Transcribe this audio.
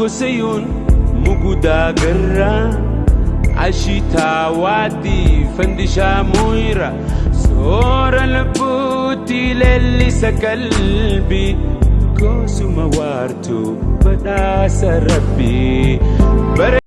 gosayuun mugudaa garraa ashitaa waaddii fandishaa mooyira soora lubbuutti leellisa qalbii goosuma waartuu badhaasa rabbii.